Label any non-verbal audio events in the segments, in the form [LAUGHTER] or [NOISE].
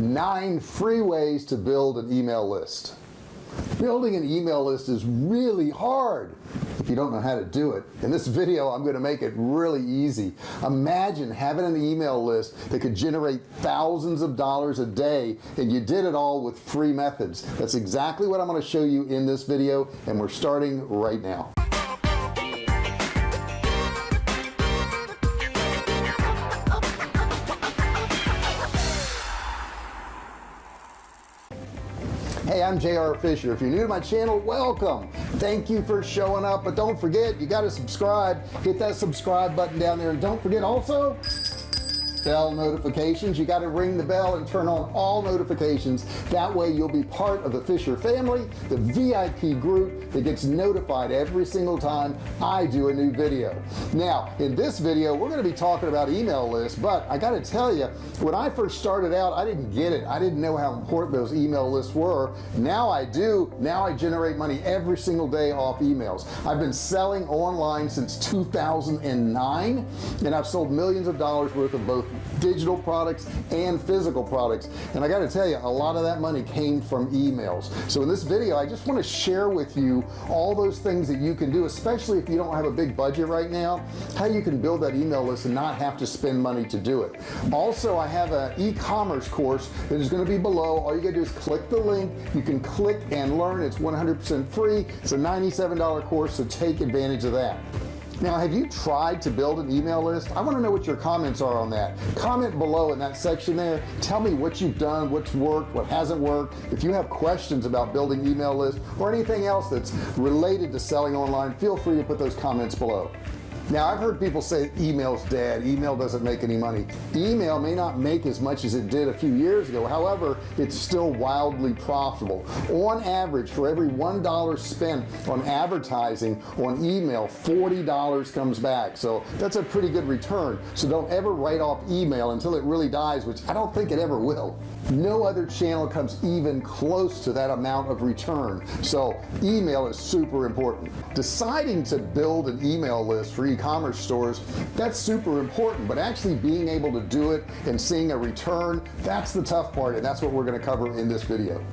nine free ways to build an email list. Building an email list is really hard if you don't know how to do it. In this video I'm going to make it really easy. Imagine having an email list that could generate thousands of dollars a day and you did it all with free methods. That's exactly what I'm going to show you in this video and we're starting right now I'm JR Fisher. If you're new to my channel welcome. Thank you for showing up but don't forget you got to subscribe. Hit that subscribe button down there and don't forget also bell notifications. You got to ring the bell and turn on all notifications. That way you'll be part of the Fisher family the VIP group that gets notified every single time I do a new video. Now in this video we're going to be talking about email lists but I got to tell you when I first started out I didn't get it. I didn't know how important those email lists were. Now I do. Now I generate money every single day off emails. I've been selling online since 2009 and I've sold millions of dollars worth of both digital products and physical products. And I got to tell you a lot of that money came from emails. So in this video I just want to share with you all those things that you can do especially if you don't have a big budget right now how you can build that email list and not have to spend money to do it. Also I have an e-commerce course that is going to be below. All you gotta do is click the link. You can click and learn. It's 100% free. It's a $97 course so take advantage of that now have you tried to build an email list? I want to know what your comments are on that. Comment below in that section there. Tell me what you've done what's worked what hasn't worked. If you have questions about building email lists or anything else that's related to selling online feel free to put those comments below now I've heard people say email's dead. Email doesn't make any money. Email may not make as much as it did a few years ago. However it's still wildly profitable. On average for every one dollar spent on advertising on email $40 comes back. So that's a pretty good return. So don't ever write off email until it really dies which I don't think it ever will no other channel comes even close to that amount of return. So email is super important. Deciding to build an email list for e-commerce stores that's super important but actually being able to do it and seeing a return that's the tough part and that's what we're going to cover in this video.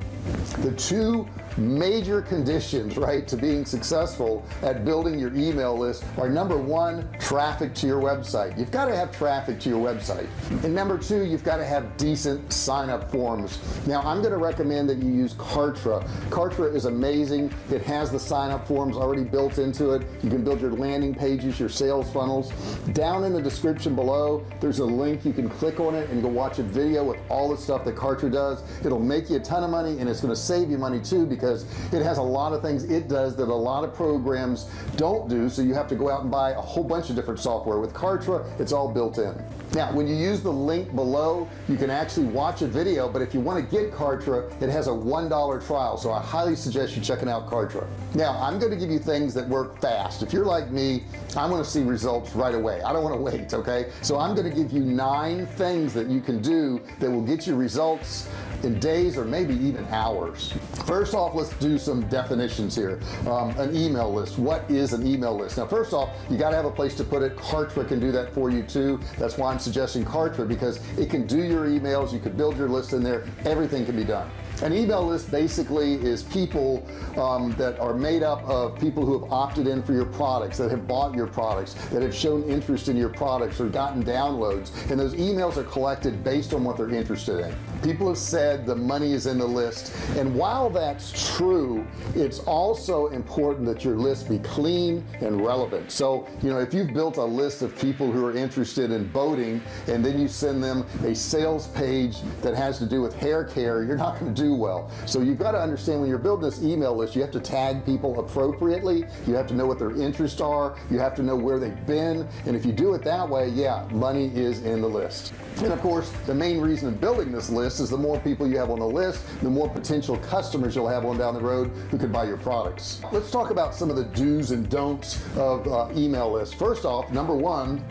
The two major conditions right to being successful at building your email list are number one traffic to your website. You've got to have traffic to your website. And number two you've got to have decent sign up forms. Now I'm going to recommend that you use Kartra. Kartra is amazing. It has the sign up forms already built into it. You can build your landing pages your sales funnels. Down in the description below there's a link. You can click on it and go watch a video with all the stuff that Kartra does. It'll make you a ton of money and it's going to save you money too because because it has a lot of things it does that a lot of programs don't do. So you have to go out and buy a whole bunch of different software. With Kartra it's all built in. Now when you use the link below you can actually watch a video but if you want to get Kartra it has a one dollar trial. So I highly suggest you checking out Kartra. Now I'm going to give you things that work fast. If you're like me I want to see results right away. I don't want to wait okay? So I'm going to give you nine things that you can do that will get you results in days or maybe even hours. First off let's do some definitions here. Um, an email list. What is an email list? Now first off you got to have a place to put it. Kartra can do that for you too. That's why I'm suggesting Kartra because it can do your emails you could build your list in there. Everything can be done. An email list basically is people um, that are made up of people who have opted in for your products that have bought your products that have shown interest in your products or gotten downloads. And those emails are collected based on what they're interested in people have said the money is in the list and while that's true it's also important that your list be clean and relevant. So you know if you've built a list of people who are interested in boating and then you send them a sales page that has to do with hair care you're not going to do well. So you've got to understand when you're building this email list you have to tag people appropriately. You have to know what their interests are. You have to know where they've been. And if you do it that way yeah money is in the list. And of course the main reason of building this list is the more people you have on the list the more potential customers you'll have on down the road who could buy your products. Let's talk about some of the do's and don'ts of uh, email lists. First off number one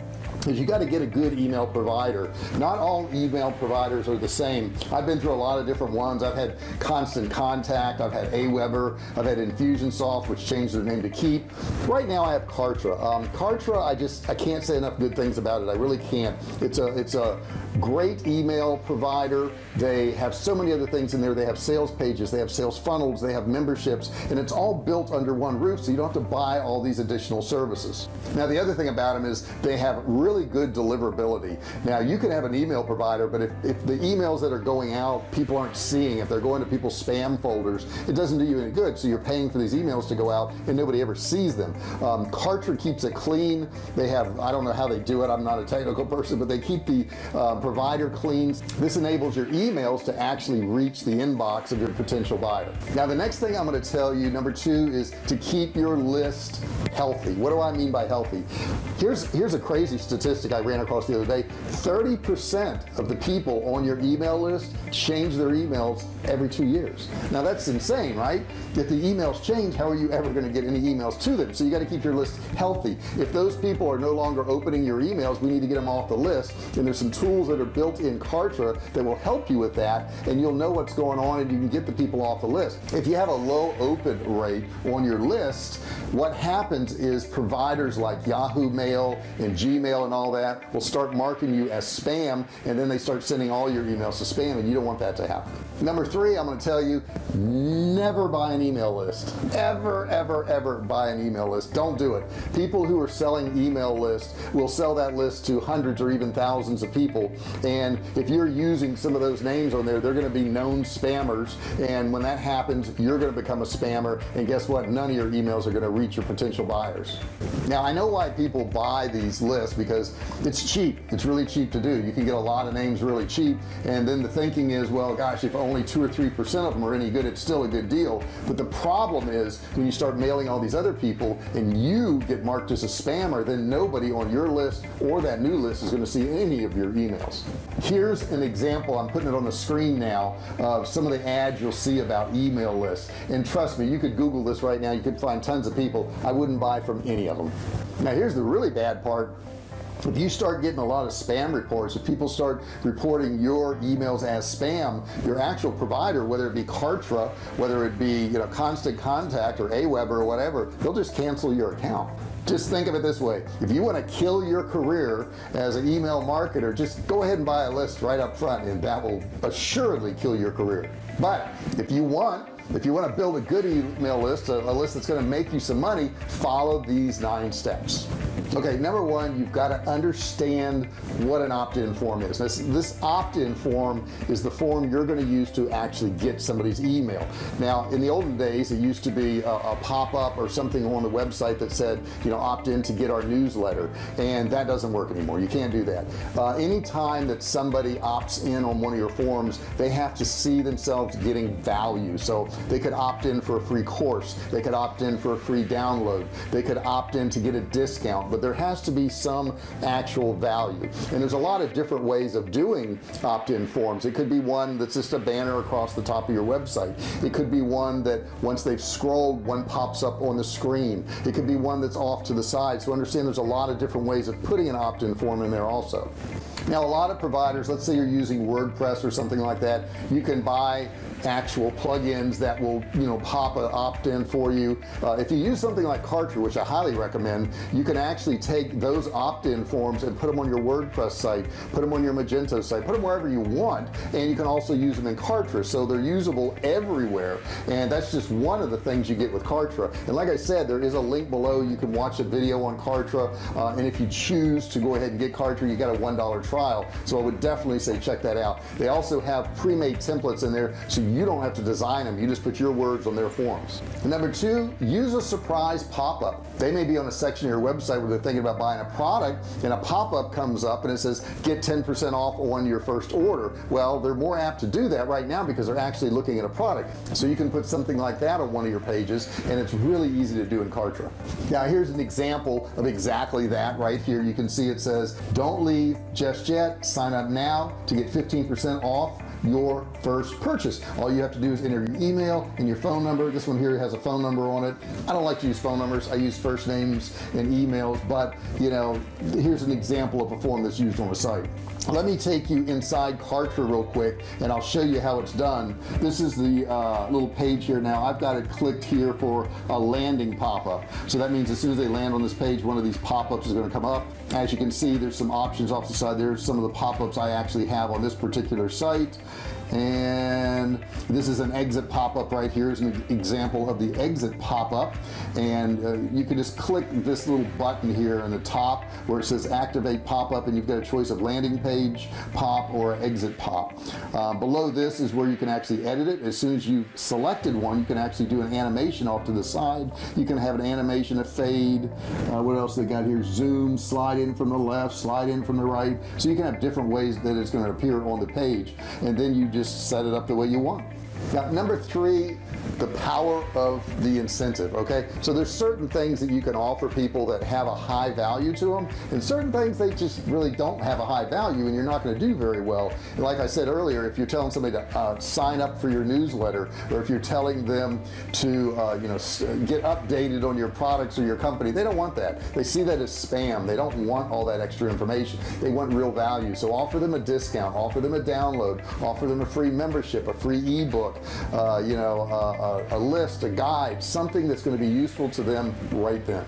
is you got to get a good email provider. Not all email providers are the same. I've been through a lot of different ones. I've had constant contact I've had Aweber I've had Infusionsoft which changed their name to Keap. Right now I have Kartra. Um, Kartra I just I can't say enough good things about it. I really can't. It's a it's a great email provider. They have so many other things in there. They have sales pages they have sales funnels they have memberships and it's all built under one roof so you don't have to buy all these additional services. Now the other thing about them is they have really good deliverability. Now you can have an email provider but if, if the emails that are going out people aren't seeing if they're going to people's spam folders it doesn't do you any good. So you're paying for these emails to go out and nobody ever sees them. Um, Kartra keeps it clean. They have I don't know how they do it. I'm not a technical person but they keep the um, provider clean. This enables your emails to actually reach the inbox of your potential buyer. Now the next thing I'm going to tell you number two is to keep your list healthy. What do I mean by healthy? Here's here's a crazy statistic I ran across the other day 30% of the people on your email list change their emails every two years. Now that's insane right? If the emails change how are you ever going to get any emails to them? So you got to keep your list healthy. If those people are no longer opening your emails we need to get them off the list. And there's some tools that are built in Kartra that will help you with that and you'll know what's going on and you can get the people off the list. If you have a low open rate on your list what happens is providers like Yahoo Mail and Gmail and all that will start marking you as spam and then they start sending all your emails to spam and you don't want that to happen. Number three I'm going to tell you never buy an email list. Ever ever ever buy an email list. Don't do it. People who are selling email lists will sell that list to hundreds or even thousands of people and if you're using some of those names on there they're going to be known spammers and when that happens you're going to become a spammer and guess what? None of your emails are going to reach your potential buyers. Now I know why people buy these lists because it's cheap. It's really cheap to do. You can get a lot of names really cheap. And then the thinking is well gosh if only two or three percent of them are any good it's still a good deal. But the problem is when you start mailing all these other people and you get marked as a spammer then nobody on your list or that new list is going to see any of your emails. Here's an example. I'm putting it on the screen now of some of the ads you'll see about email lists. And trust me you could google this right now. You could find tons of people. I wouldn't buy from any of them. Now here's the really bad part if you start getting a lot of spam reports if people start reporting your emails as spam your actual provider whether it be Kartra whether it be you know constant contact or Aweber or whatever they'll just cancel your account. Just think of it this way. If you want to kill your career as an email marketer just go ahead and buy a list right up front and that will assuredly kill your career. But if you want if you want to build a good email list a, a list that's going to make you some money follow these nine steps. Okay number one you've got to understand what an opt-in form is. This, this opt-in form is the form you're going to use to actually get somebody's email. Now in the olden days it used to be a, a pop-up or something on the website that said you know opt in to get our newsletter and that doesn't work anymore. You can't do that. Uh, anytime that somebody opts in on one of your forms they have to see themselves getting value. So they could opt in for a free course. They could opt in for a free download. They could opt in to get a discount but there has to be some actual value. And there's a lot of different ways of doing opt-in forms. It could be one that's just a banner across the top of your website. It could be one that once they've scrolled one pops up on the screen. It could be one that's off to the side. So understand there's a lot of different ways of putting an opt-in form in there also. Now a lot of providers let's say you're using WordPress or something like that you can buy actual plugins that will you know pop an opt-in for you. Uh, if you use something like Kartra which I highly recommend you can actually take those opt-in forms and put them on your WordPress site put them on your Magento site put them wherever you want and you can also use them in Kartra so they're usable everywhere and that's just one of the things you get with Kartra and like I said there is a link below. You can watch a video on Kartra uh, and if you choose to go ahead and get Kartra you got a one dollar trial. So I would definitely say check that out. They also have pre-made templates in there so you don't have to design them you just put your words on their forms. And number two use a surprise pop-up. They may be on a section of your website where they're thinking about buying a product and a pop-up comes up and it says get 10% off on your first order. Well they're more apt to do that right now because they're actually looking at a product. So you can put something like that on one of your pages and it's really easy to do in Kartra. Now here's an example of exactly that right here. You can see it says don't leave just yet. Sign up now to get 15% off your first purchase. All you have to do is enter your email and your phone number. This one here has a phone number on it. I don't like to use phone numbers. I use first names and emails but you know here's an example of a form that's used on a site. Let me take you inside Kartra real quick and I'll show you how it's done. This is the uh, little page here. Now I've got it clicked here for a landing pop-up. So that means as soon as they land on this page one of these pop-ups is going to come up. As you can see there's some options off the side. There's some of the pop-ups I actually have on this particular site and this is an exit pop-up right here is an example of the exit pop-up. And uh, you can just click this little button here in the top where it says activate pop-up and you've got a choice of landing page pop or exit pop. Uh, below this is where you can actually edit it. As soon as you've selected one you can actually do an animation off to the side. You can have an animation a fade. Uh, what else they got here? Zoom slide in from the left slide in from the right. So you can have different ways that it's going to appear on the page. And then you just set it up the way you want now number three the power of the incentive okay? So there's certain things that you can offer people that have a high value to them and certain things they just really don't have a high value and you're not going to do very well. And like I said earlier if you're telling somebody to uh, sign up for your newsletter or if you're telling them to uh, you know get updated on your products or your company they don't want that. They see that as spam. They don't want all that extra information. They want real value. So offer them a discount offer them a download offer them a free membership a free ebook uh, you know uh, a, a list a guide something that's going to be useful to them right then.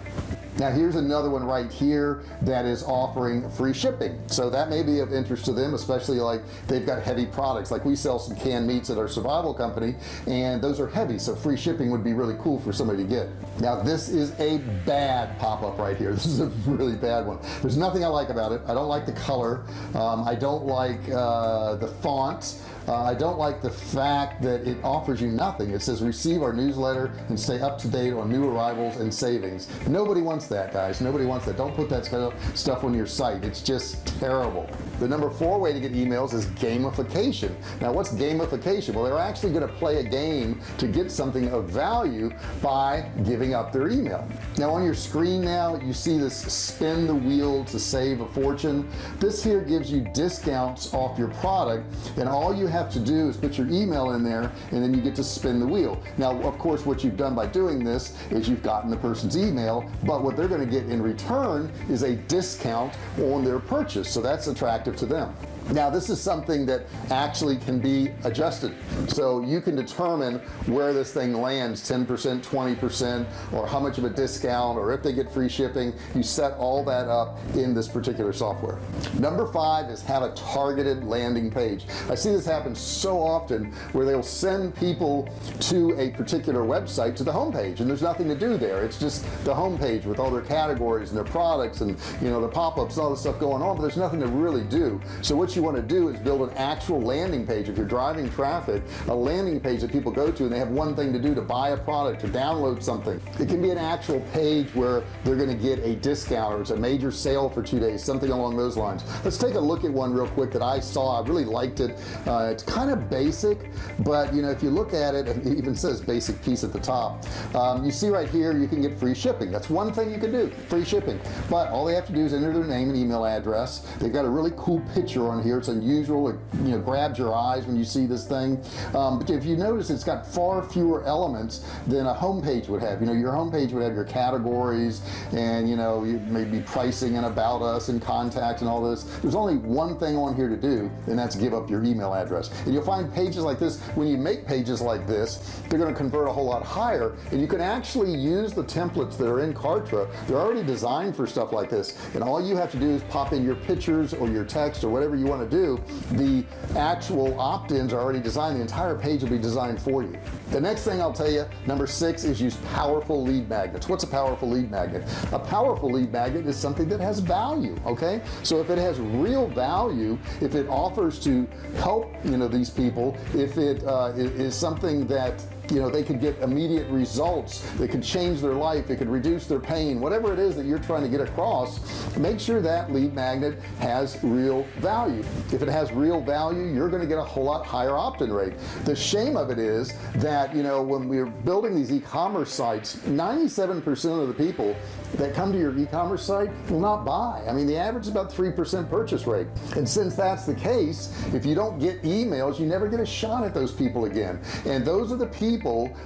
Now here's another one right here that is offering free shipping. So that may be of interest to them especially like they've got heavy products. Like we sell some canned meats at our survival company and those are heavy so free shipping would be really cool for somebody to get. Now this is a bad pop-up right here. [LAUGHS] This is a really bad one. There's nothing I like about it. I don't like the color. Um, I don't like uh, the font uh, I don't like the fact that it offers you nothing. It says receive our newsletter and stay up to date on new arrivals and savings. Nobody wants that guys. Nobody wants that. Don't put that stuff on your site. It's just terrible. The number four way to get emails is gamification. Now what's gamification? Well they're actually going to play a game to get something of value by giving up their email. Now on your screen now you see this spin the wheel to save a fortune. This here gives you discounts off your product and all you have to do is put your email in there and then you get to spin the wheel. Now of course what you've done by doing this is you've gotten the person's email but what they're going to get in return is a discount on their purchase. So that's attractive to them now this is something that actually can be adjusted. So you can determine where this thing lands 10% 20% or how much of a discount or if they get free shipping. You set all that up in this particular software. Number five is have a targeted landing page. I see this happen so often where they'll send people to a particular website to the home page and there's nothing to do there. It's just the home page with all their categories and their products and you know the pop-ups and all this stuff going on but there's nothing to really do. So what you want to do is build an actual landing page. If you're driving traffic a landing page that people go to and they have one thing to do to buy a product or download something. It can be an actual page where they're going to get a discount or it's a major sale for two days something along those lines. Let's take a look at one real quick that I saw. I really liked it. Uh, it's kind of basic but you know if you look at it it even says basic piece at the top. Um, you see right here you can get free shipping. That's one thing you can do free shipping. But all they have to do is enter their name and email address. They've got a really cool picture on here. It's unusual it you know grabs your eyes when you see this thing. Um, but if you notice it's got far fewer elements than a home page would have. You know your home page would have your categories and you know you maybe pricing and about us and contact and all this. There's only one thing on here to do and that's give up your email address. And you'll find pages like this when you make pages like this they're going to convert a whole lot higher. And you can actually use the templates that are in Kartra. They're already designed for stuff like this. And all you have to do is pop in your pictures or your text or whatever you want to do do the actual opt-ins are already designed. The entire page will be designed for you. The next thing I'll tell you number six is use powerful lead magnets. What's a powerful lead magnet? A powerful lead magnet is something that has value okay? So if it has real value if it offers to help you know these people if it uh, is something that you know they could get immediate results. They could change their life. It could reduce their pain. Whatever it is that you're trying to get across make sure that lead magnet has real value. If it has real value you're going to get a whole lot higher opt-in rate. The shame of it is that you know when we're building these e-commerce sites 97% of the people that come to your e-commerce site will not buy. I mean the average is about 3% purchase rate. And since that's the case if you don't get emails you never get a shot at those people again. And those are the people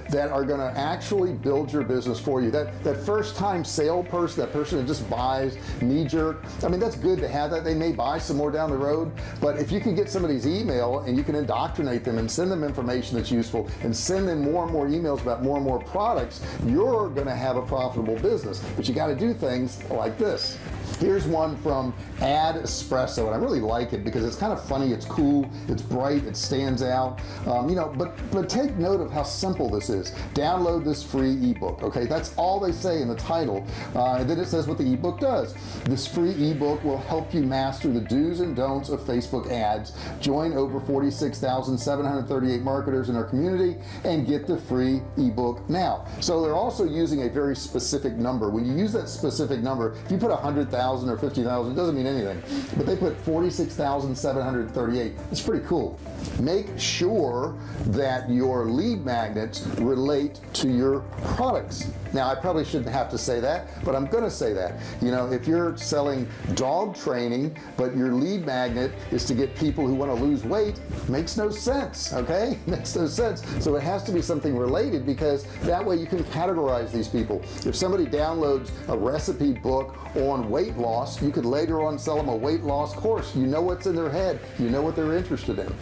that are going to actually build your business for you. That that first time sale person that person that just buys knee-jerk I mean that's good to have that. They may buy some more down the road but if you can get somebody's email and you can indoctrinate them and send them information that's useful and send them more and more emails about more and more products you're gonna have a profitable business. But you got to do things like this here's one from ad espresso and I really like it because it's kind of funny it's cool it's bright it stands out. Um, you know but but take note of how simple this is. Download this free ebook okay? That's all they say in the title. Uh, and then it says what the ebook does. This free ebook will help you master the do's and don'ts of Facebook ads join over 46,738 marketers in our community and get the free ebook now. So they're also using a very specific number. When you use that specific number if you put a hundred thousand or fifty thousand doesn't mean anything. But they put 46,738 it's pretty cool. Make sure that your lead magnets relate to your products. Now I probably shouldn't have to say that but I'm gonna say that. You know if you're selling dog training but your lead magnet is to get people who want to lose weight makes no sense okay? [LAUGHS] Makes no sense. So it has to be something related because that way you can categorize these people. If somebody downloads a recipe book on weight loss. You could later on sell them a weight loss course. You know what's in their head. You know what they're interested in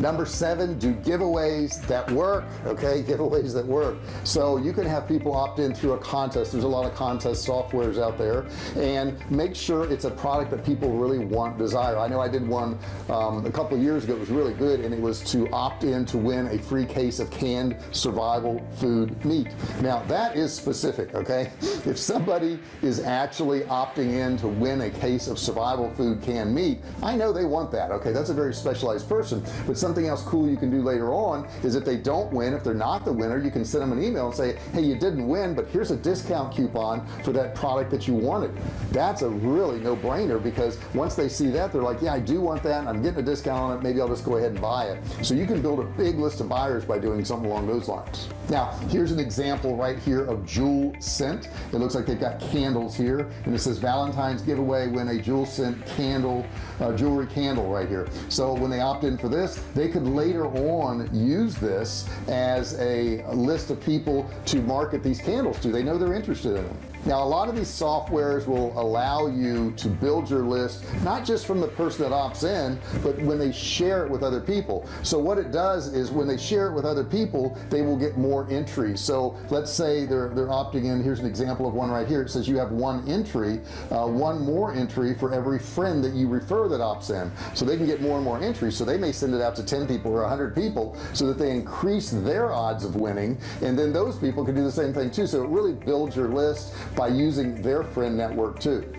number seven do giveaways that work okay? [LAUGHS] Giveaways that work. So you can have people opt in through a contest. There's a lot of contest softwares out there. And make sure it's a product that people really want desire. I know I did one um, a couple years ago. It was really good and it was to opt in to win a free case of canned survival food meat. Now that is specific okay? [LAUGHS] If somebody is actually opting in to win a case of survival food canned meat I know they want that okay? That's a very specialized person. But something else cool you can do later on is if they don't win if they're not the winner you can send them an email and say hey you didn't win but here's a discount coupon for that product that you wanted. That's a really no-brainer because once they see that they're like yeah I do want that and I'm getting a discount on it. Maybe I'll just go ahead and buy it. So you can build a big list of buyers by doing something along those lines. Now here's an example right here of jewel scent. It looks like they've got candles here and it says Valentine's giveaway win a jewel scent candle uh, jewelry candle right here. So when they opt in for this they could later on use this as a list of people to market these candles to. They know they're interested in them now a lot of these softwares will allow you to build your list not just from the person that opts in but when they share it with other people. So what it does is when they share it with other people they will get more entries so let's say they're they're opting in. Here's an example of one right here. It says you have one entry uh, one more entry for every friend that you refer that opts in. So they can get more and more entries. So they may send it out to 10 people or 100 people so that they increase their odds of winning. And then those people can do the same thing too. So it really builds your list by using their friend network too.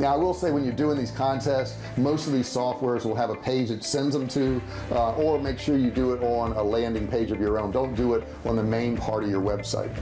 Now I will say when you're doing these contests most of these softwares will have a page that sends them to uh, or make sure you do it on a landing page of your own. Don't do it on the main part of your website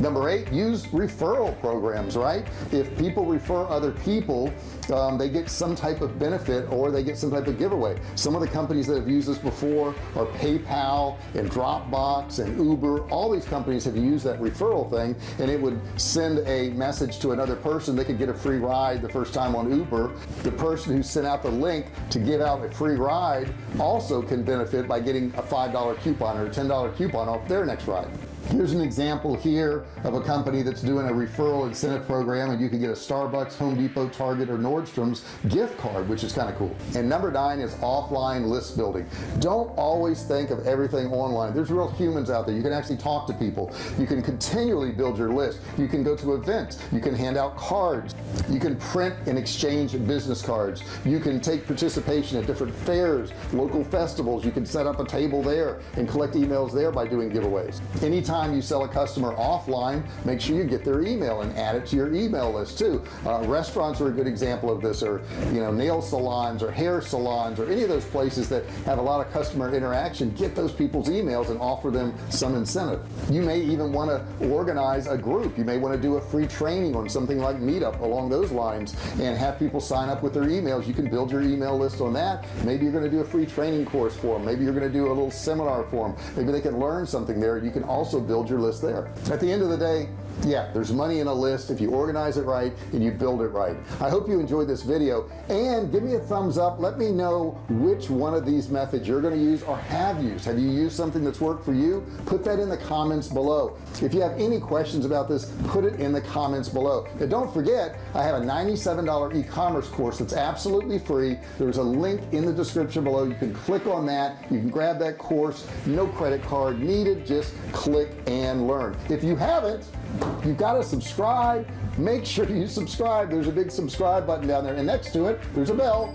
number eight use referral programs right? If people refer other people um, they get some type of benefit or they get some type of giveaway. Some of the companies that have used this before are PayPal and Dropbox and Uber. All these companies have used that referral thing and it would send a message to another person. They could get a free ride the first time on Uber. The person who sent out the link to give out a free ride also can benefit by getting a $5 coupon or a $10 coupon off their next ride here's an example here of a company that's doing a referral incentive program and you can get a Starbucks Home Depot Target or Nordstrom's gift card which is kind of cool. And number nine is offline list building. Don't always think of everything online. There's real humans out there. You can actually talk to people. You can continually build your list. You can go to events. You can hand out cards. You can print and exchange business cards. You can take participation at different fairs local festivals. You can set up a table there and collect emails there by doing giveaways. Anytime time you sell a customer offline make sure you get their email and add it to your email list too. Uh, restaurants are a good example of this or you know nail salons or hair salons or any of those places that have a lot of customer interaction. Get those people's emails and offer them some incentive. You may even want to organize a group. You may want to do a free training on something like meetup along those lines and have people sign up with their emails. You can build your email list on that. Maybe you're going to do a free training course for them maybe you're going to do a little seminar for them maybe they can learn something there. You can also build your list there. At the end of the day yeah there's money in a list if you organize it right and you build it right. I hope you enjoyed this video and give me a thumbs up. Let me know which one of these methods you're going to use or have used. Have you used something that's worked for you? Put that in the comments below. If you have any questions about this put it in the comments below. And don't forget I have a $97 e-commerce course that's absolutely free. There's a link in the description below. You can click on that. You can grab that course. No credit card needed. Just click and learn. If you haven't you got to subscribe. Make sure you subscribe. There's a big subscribe button down there. And next to it there's a bell.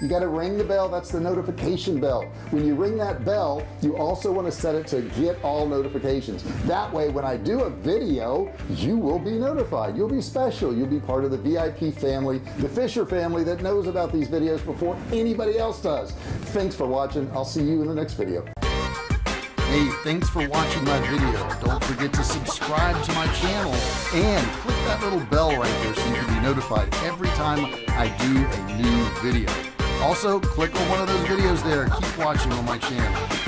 You got to ring the bell. That's the notification bell. When you ring that bell you also want to set it to get all notifications. That way when I do a video you will be notified. You'll be special. You'll be part of the VIP family the Fisher family that knows about these videos before anybody else does. Thanks for watching. I'll see you in the next video Hey, thanks for watching my video. Don't forget to subscribe to my channel and click that little bell right there so you can be notified every time I do a new video. Also, click on one of those videos there. Keep watching on my channel.